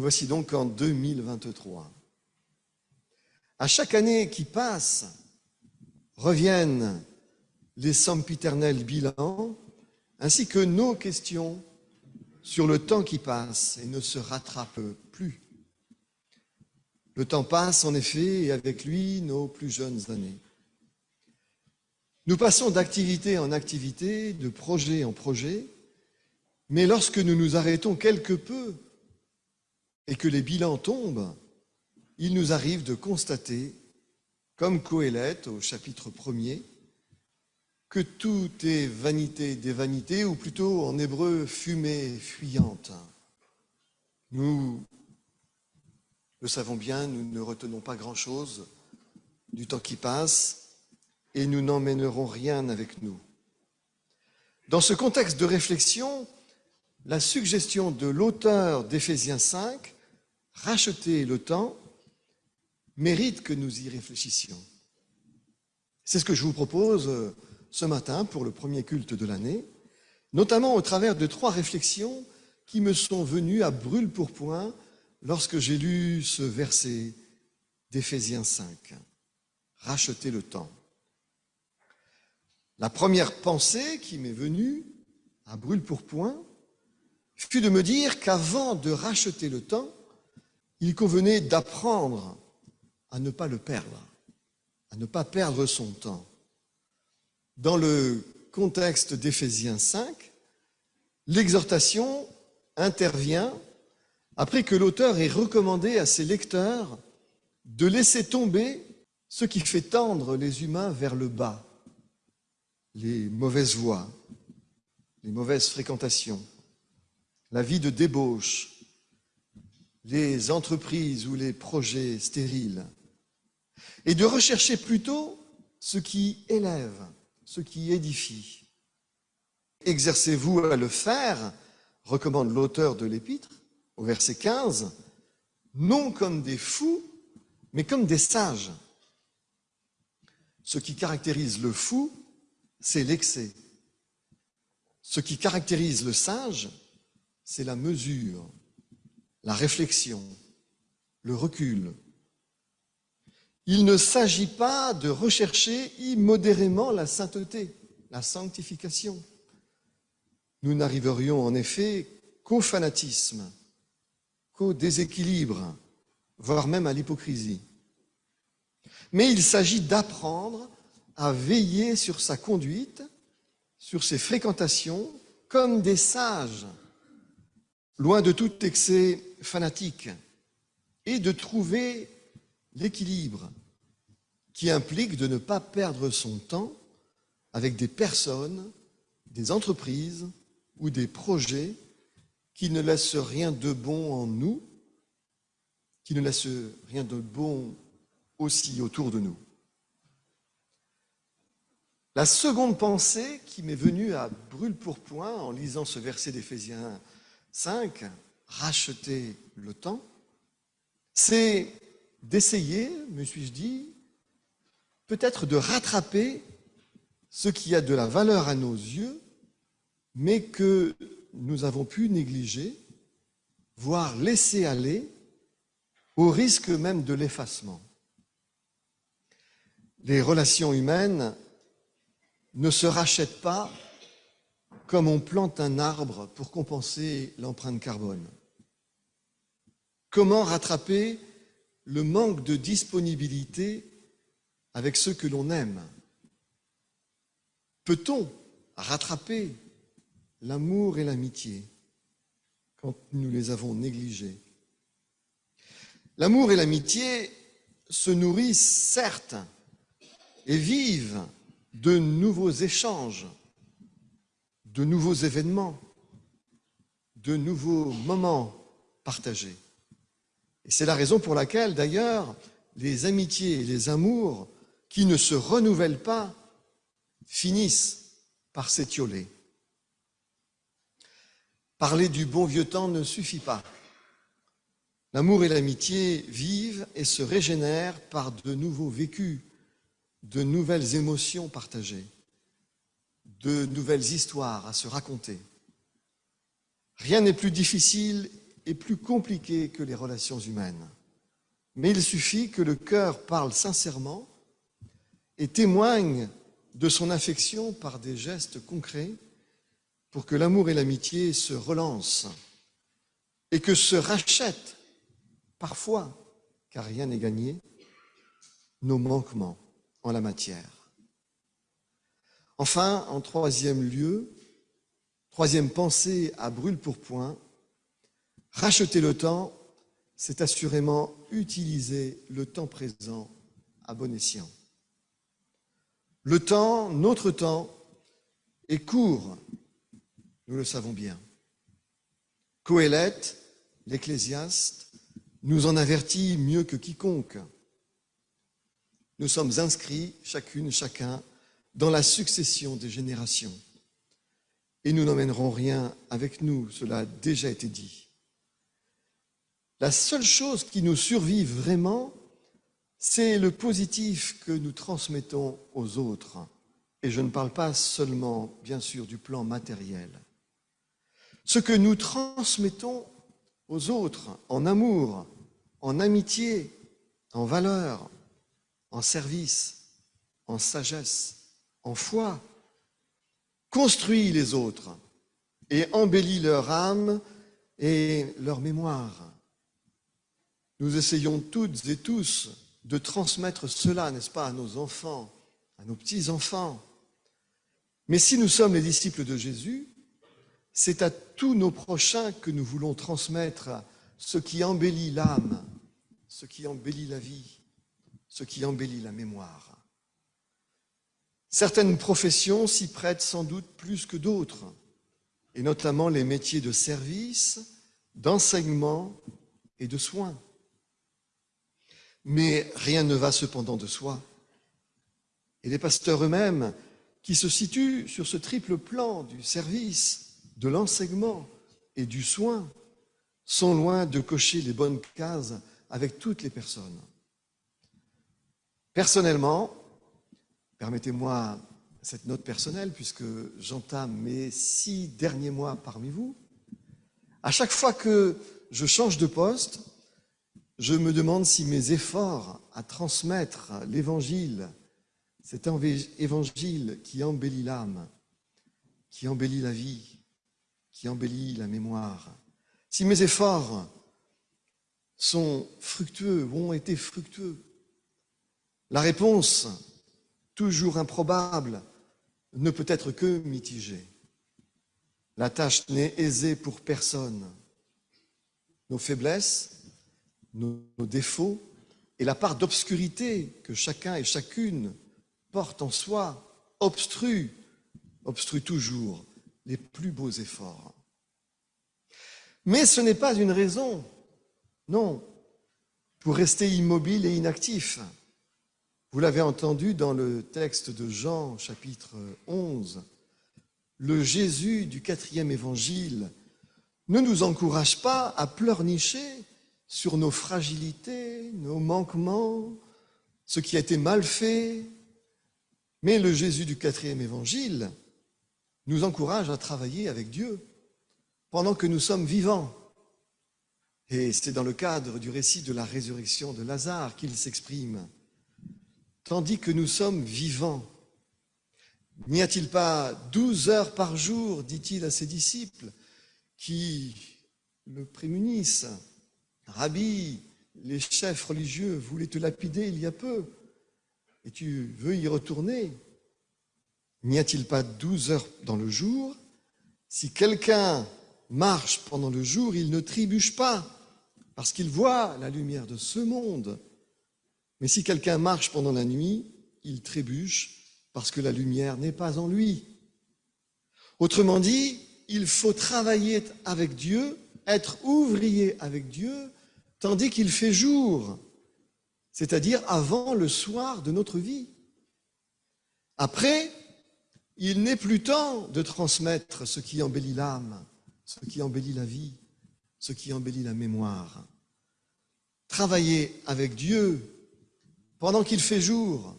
Nous voici donc en 2023. À chaque année qui passe, reviennent les sempiternels bilans, ainsi que nos questions sur le temps qui passe et ne se rattrape plus. Le temps passe en effet et avec lui nos plus jeunes années. Nous passons d'activité en activité, de projet en projet, mais lorsque nous nous arrêtons quelque peu et que les bilans tombent, il nous arrive de constater, comme Coëlette au chapitre 1er, que tout est vanité des vanités, ou plutôt en hébreu fumée fuyante. Nous le savons bien, nous ne retenons pas grand-chose du temps qui passe et nous n'emmènerons rien avec nous. Dans ce contexte de réflexion, la suggestion de l'auteur d'Éphésiens 5, racheter le temps, mérite que nous y réfléchissions. C'est ce que je vous propose euh, ce matin pour le premier culte de l'année, notamment au travers de trois réflexions qui me sont venues à brûle pour point lorsque j'ai lu ce verset d'Éphésiens 5. Racheter le temps. La première pensée qui m'est venue à brûle pour point fut de me dire qu'avant de racheter le temps, il convenait d'apprendre à ne pas le perdre, à ne pas perdre son temps. Dans le contexte d'Éphésiens 5, l'exhortation intervient après que l'auteur ait recommandé à ses lecteurs de laisser tomber ce qui fait tendre les humains vers le bas, les mauvaises voies, les mauvaises fréquentations, la vie de débauche, les entreprises ou les projets stériles, et de rechercher plutôt ce qui élève, ce qui édifie. Exercez-vous à le faire, recommande l'auteur de l'épître, au verset 15, non comme des fous, mais comme des sages. Ce qui caractérise le fou, c'est l'excès. Ce qui caractérise le sage, c'est la mesure, la réflexion, le recul, il ne s'agit pas de rechercher immodérément la sainteté, la sanctification. Nous n'arriverions en effet qu'au fanatisme, qu'au déséquilibre, voire même à l'hypocrisie. Mais il s'agit d'apprendre à veiller sur sa conduite, sur ses fréquentations, comme des sages, loin de tout excès fanatique, et de trouver l'équilibre qui implique de ne pas perdre son temps avec des personnes, des entreprises ou des projets qui ne laissent rien de bon en nous, qui ne laissent rien de bon aussi autour de nous. La seconde pensée qui m'est venue à brûle pour point en lisant ce verset d'Éphésiens 5, racheter le temps, c'est d'essayer, me suis-je dit, peut-être de rattraper ce qui a de la valeur à nos yeux, mais que nous avons pu négliger, voire laisser aller, au risque même de l'effacement. Les relations humaines ne se rachètent pas comme on plante un arbre pour compenser l'empreinte carbone. Comment rattraper le manque de disponibilité avec ceux que l'on aime? Peut-on rattraper l'amour et l'amitié quand nous les avons négligés? L'amour et l'amitié se nourrissent certes et vivent de nouveaux échanges, de nouveaux événements, de nouveaux moments partagés. C'est la raison pour laquelle, d'ailleurs, les amitiés et les amours qui ne se renouvellent pas finissent par s'étioler. Parler du bon vieux temps ne suffit pas. L'amour et l'amitié vivent et se régénèrent par de nouveaux vécus, de nouvelles émotions partagées, de nouvelles histoires à se raconter. Rien n'est plus difficile est plus compliqué que les relations humaines. Mais il suffit que le cœur parle sincèrement et témoigne de son affection par des gestes concrets pour que l'amour et l'amitié se relancent et que se rachètent parfois, car rien n'est gagné, nos manquements en la matière. Enfin, en troisième lieu, troisième pensée à brûle pour point, racheter le temps, c'est assurément utiliser le temps présent à bon escient. Le temps, notre temps, est court, nous le savons bien. Coëlette, l'Ecclésiaste, nous en avertit mieux que quiconque. Nous sommes inscrits, chacune, chacun, dans la succession des générations. Et nous n'emmènerons rien avec nous, cela a déjà été dit. La seule chose qui nous survive vraiment, c'est le positif que nous transmettons aux autres. Et je ne parle pas seulement, bien sûr, du plan matériel. Ce que nous transmettons aux autres en amour, en amitié, en valeur, en service, en sagesse, en foi, construit les autres et embellit leur âme et leur mémoire. Nous essayons toutes et tous de transmettre cela, n'est-ce pas, à nos enfants, à nos petits-enfants. Mais si nous sommes les disciples de Jésus, c'est à tous nos prochains que nous voulons transmettre ce qui embellit l'âme, ce qui embellit la vie, ce qui embellit la mémoire. Certaines professions s'y prêtent sans doute plus que d'autres, et notamment les métiers de service, d'enseignement et de soins. Mais rien ne va cependant de soi. Et les pasteurs eux-mêmes, qui se situent sur ce triple plan du service, de l'enseignement et du soin, sont loin de cocher les bonnes cases avec toutes les personnes. Personnellement, permettez-moi cette note personnelle, puisque j'entame mes six derniers mois parmi vous, à chaque fois que je change de poste, je me demande si mes efforts à transmettre l'évangile, cet évangile qui embellit l'âme, qui embellit la vie, qui embellit la mémoire, si mes efforts sont fructueux ou ont été fructueux. La réponse, toujours improbable, ne peut être que mitigée. La tâche n'est aisée pour personne. Nos faiblesses, nos, défauts et la part d'obscurité que chacun et chacune porte en soi obstrue, obstrue toujours les plus beaux efforts. Mais ce n'est pas une raison, non, pour rester immobile et inactif. Vous l'avez entendu dans le texte de Jean, chapitre 11, le Jésus du quatrième évangile ne nous encourage pas à pleurnicher sur nos fragilités, nos manquements, ce qui a été mal fait. Mais le Jésus du quatrième évangile nous encourage à travailler avec Dieu pendant que nous sommes vivants. Et c'est dans le cadre du récit de la résurrection de Lazare qu'il s'exprime. Tandis que nous sommes vivants, n'y a-t-il pas douze heures par jour, dit-il à ses disciples, qui le prémunissent Rabbi, les chefs religieux voulaient te lapider il y a peu, et tu veux y retourner? N'y a-t-il pas douze heures dans le jour? Si quelqu'un marche pendant le jour, il ne trébuche pas, parce qu'il voit la lumière de ce monde. Mais si quelqu'un marche pendant la nuit, il trébuche, parce que la lumière n'est pas en lui. Autrement dit, il faut travailler avec Dieu, être ouvrier avec Dieu, tandis qu'il fait jour, c'est-à-dire avant le soir de notre vie. Après, il n'est plus temps de transmettre ce qui embellit l'âme, ce qui embellit la vie, ce qui embellit la mémoire. Travailler avec Dieu pendant qu'il fait jour,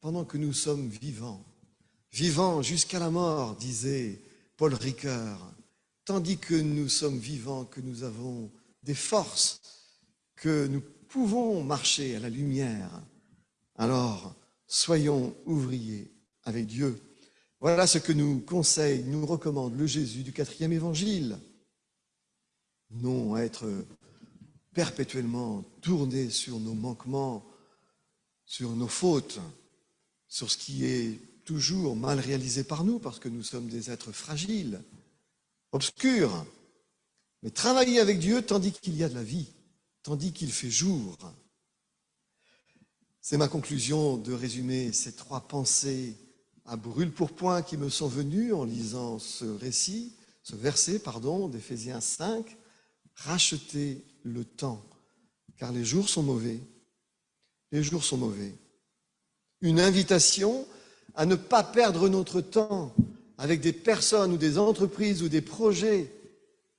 pendant que nous sommes vivants, vivants jusqu'à la mort, disait Paul Ricoeur, tandis que nous sommes vivants, que nous avons des forces, que nous pouvons marcher à la lumière. Alors, soyons ouvriers avec Dieu. Voilà ce que nous conseille, nous recommande le Jésus du quatrième évangile. Non être perpétuellement tourné sur nos manquements, sur nos fautes, sur ce qui est toujours mal réalisé par nous, parce que nous sommes des êtres fragiles, obscurs, mais travailler avec Dieu tandis qu'il y a de la vie, tandis qu'il fait jour. C'est ma conclusion de résumer ces trois pensées à brûle pour point qui me sont venues en lisant ce récit, ce verset, pardon, d'Éphésiens 5, racheter le temps, car les jours sont mauvais. Les jours sont mauvais. Une invitation à ne pas perdre notre temps avec des personnes ou des entreprises ou des projets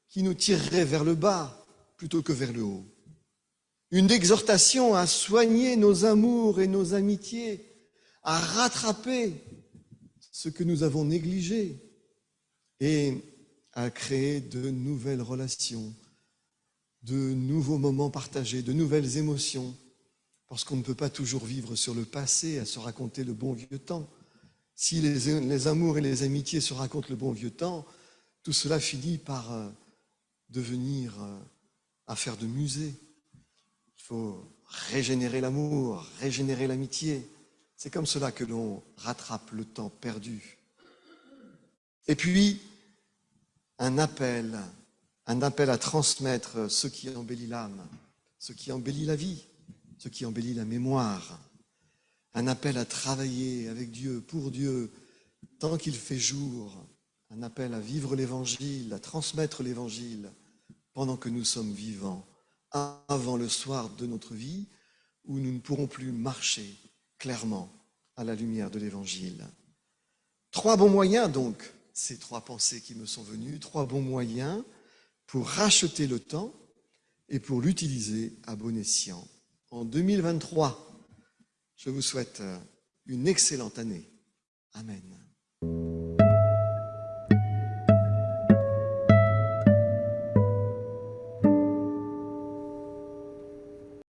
qui nous tireraient vers le bas plutôt que vers le haut. Une exhortation à soigner nos amours et nos amitiés, à rattraper ce que nous avons négligé et à créer de nouvelles relations, de nouveaux moments partagés, de nouvelles émotions, parce qu'on ne peut pas toujours vivre sur le passé, à se raconter le bon vieux temps. Si les, amours et les amitiés se racontent le bon vieux temps, tout cela finit par euh, devenir euh, affaire de musée. Faut régénérer l'amour, régénérer l'amitié. C'est comme cela que l'on rattrape le temps perdu. Et puis, un appel, un appel à transmettre ce qui embellit l'âme, ce qui embellit la vie, ce qui embellit la mémoire. Un appel à travailler avec Dieu, pour Dieu, tant qu'il fait jour. Un appel à vivre l'Évangile, à transmettre l'Évangile pendant que nous sommes vivants, avant le soir de notre vie, où nous ne pourrons plus marcher clairement à la lumière de l'Évangile. Trois bons moyens donc, ces trois pensées qui me sont venues, trois bons moyens pour racheter le temps et pour l'utiliser à bon escient. En 2023, je vous souhaite une excellente année. Amen.